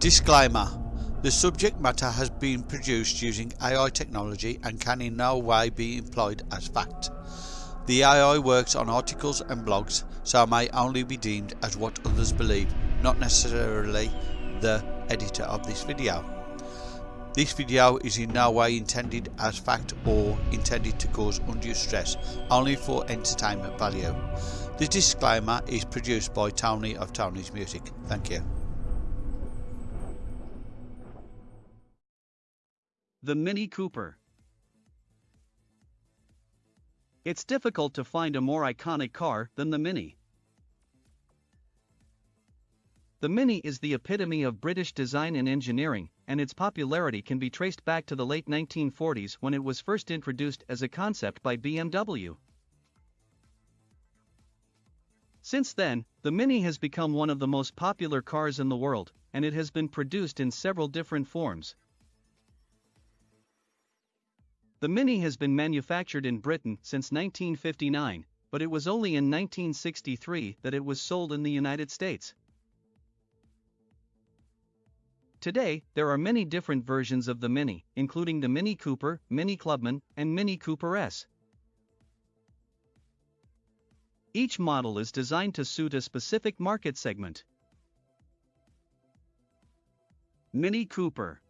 Disclaimer The subject matter has been produced using AI technology and can in no way be employed as fact. The AI works on articles and blogs, so may only be deemed as what others believe, not necessarily the editor of this video. This video is in no way intended as fact or intended to cause undue stress, only for entertainment value. The disclaimer is produced by Tony of Tony's Music. Thank you. The Mini Cooper. It's difficult to find a more iconic car than the Mini. The Mini is the epitome of British design and engineering, and its popularity can be traced back to the late 1940s when it was first introduced as a concept by BMW. Since then, the Mini has become one of the most popular cars in the world, and it has been produced in several different forms. The Mini has been manufactured in Britain since 1959, but it was only in 1963 that it was sold in the United States. Today, there are many different versions of the Mini, including the Mini Cooper, Mini Clubman, and Mini Cooper S. Each model is designed to suit a specific market segment. Mini Cooper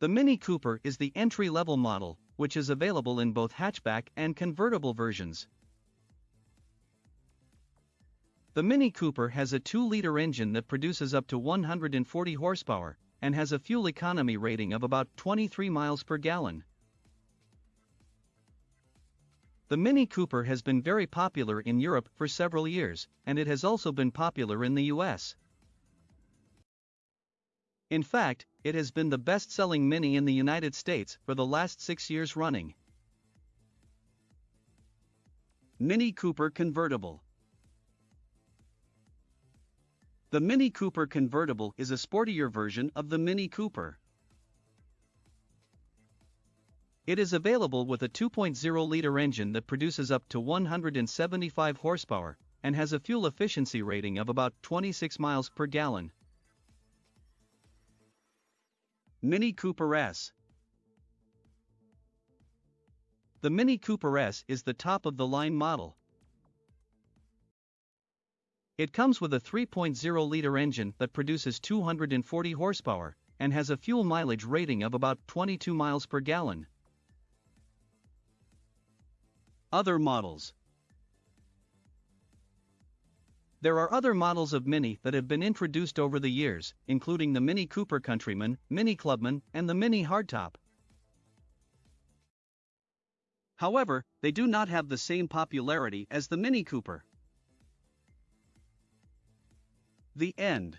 the Mini Cooper is the entry-level model, which is available in both hatchback and convertible versions. The Mini Cooper has a 2-liter engine that produces up to 140 horsepower and has a fuel economy rating of about 23 miles per gallon. The Mini Cooper has been very popular in Europe for several years, and it has also been popular in the US. In fact, it has been the best-selling Mini in the United States for the last six years running. Mini Cooper Convertible The Mini Cooper Convertible is a sportier version of the Mini Cooper. It is available with a 2.0-liter engine that produces up to 175 horsepower and has a fuel efficiency rating of about 26 miles per gallon. Mini Cooper S The Mini Cooper S is the top-of-the-line model. It comes with a 3.0-liter engine that produces 240 horsepower and has a fuel mileage rating of about 22 miles per gallon. Other models there are other models of Mini that have been introduced over the years, including the Mini Cooper Countryman, Mini Clubman, and the Mini Hardtop. However, they do not have the same popularity as the Mini Cooper. The end.